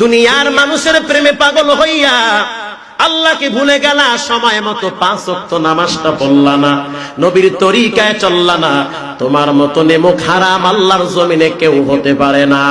দুনিয়ার মানুষের প্রেমে পাগল হইয়া আল্লাহকে ভুলে গেলা, সময় মতো পাঁচ অক্ত নামাজটা পড়লা না, নবীর তরিকায় চললা না। তোমার মতো নেমুখ হারাম আল্লাহর জমিনে কেউ হতে পারে না।